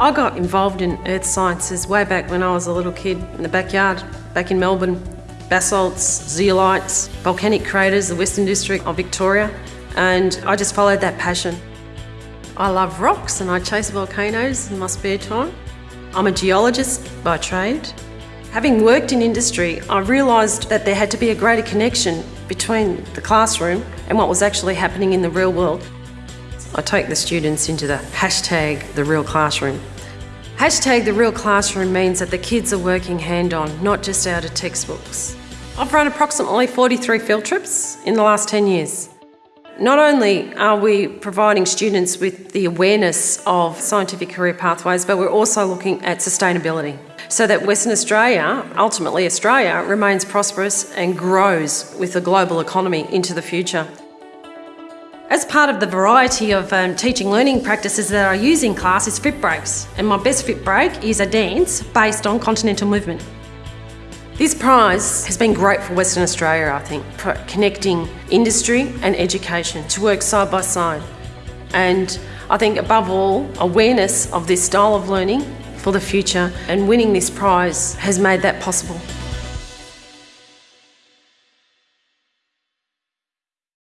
I got involved in earth sciences way back when I was a little kid in the backyard, back in Melbourne. Basalts, zeolites, volcanic craters, the Western District of Victoria, and I just followed that passion. I love rocks and I chase volcanoes in my spare time. I'm a geologist by trade. Having worked in industry, I realised that there had to be a greater connection between the classroom and what was actually happening in the real world. I take the students into the hashtag the real classroom. Hashtag the real classroom means that the kids are working hand on, not just out of textbooks. I've run approximately 43 field trips in the last 10 years. Not only are we providing students with the awareness of scientific career pathways, but we're also looking at sustainability so that Western Australia, ultimately Australia, remains prosperous and grows with the global economy into the future. As part of the variety of um, teaching learning practices that I use in class is fit breaks, and my best fit break is a dance based on continental movement. This prize has been great for Western Australia, I think, for connecting industry and education to work side by side. And I think above all, awareness of this style of learning for the future and winning this prize has made that possible.